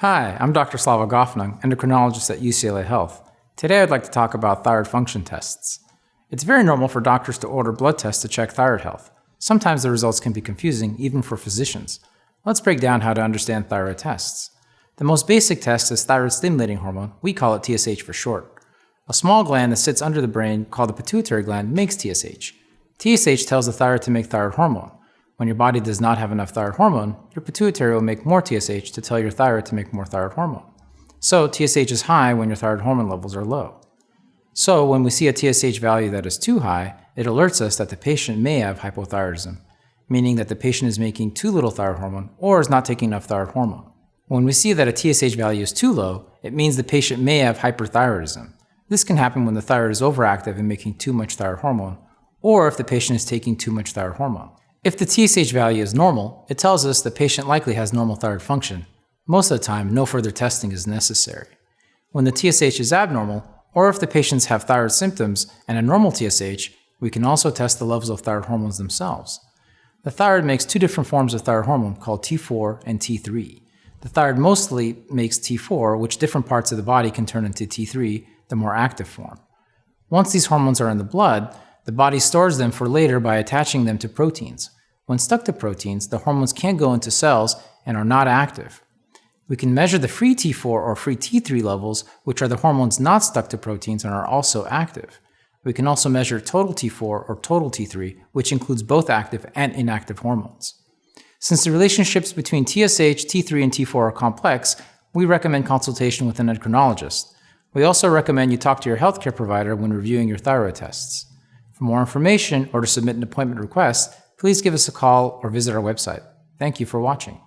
Hi, I'm Dr. Slava Gofnung, endocrinologist at UCLA Health. Today I'd like to talk about thyroid function tests. It's very normal for doctors to order blood tests to check thyroid health. Sometimes the results can be confusing, even for physicians. Let's break down how to understand thyroid tests. The most basic test is thyroid stimulating hormone, we call it TSH for short. A small gland that sits under the brain, called the pituitary gland, makes TSH. TSH tells the thyroid to make thyroid hormone. When your body does not have enough thyroid hormone, your pituitary will make more TSH to tell your thyroid to make more thyroid hormone. So TSH is high when your thyroid hormone levels are low. So when we see a TSH value that is too high, it alerts us that the patient may have hypothyroidism, meaning that the patient is making too little thyroid hormone or is not taking enough thyroid hormone. When we see that a TSH value is too low, it means the patient may have hyperthyroidism. This can happen when the thyroid is overactive and making too much thyroid hormone, or if the patient is taking too much thyroid hormone. If the TSH value is normal, it tells us the patient likely has normal thyroid function. Most of the time, no further testing is necessary. When the TSH is abnormal, or if the patients have thyroid symptoms and a normal TSH, we can also test the levels of thyroid hormones themselves. The thyroid makes two different forms of thyroid hormone called T4 and T3. The thyroid mostly makes T4, which different parts of the body can turn into T3, the more active form. Once these hormones are in the blood, the body stores them for later by attaching them to proteins. When stuck to proteins, the hormones can't go into cells and are not active. We can measure the free T4 or free T3 levels, which are the hormones not stuck to proteins and are also active. We can also measure total T4 or total T3, which includes both active and inactive hormones. Since the relationships between TSH, T3, and T4 are complex, we recommend consultation with an endocrinologist. We also recommend you talk to your healthcare provider when reviewing your thyroid tests. For more information or to submit an appointment request, please give us a call or visit our website. Thank you for watching.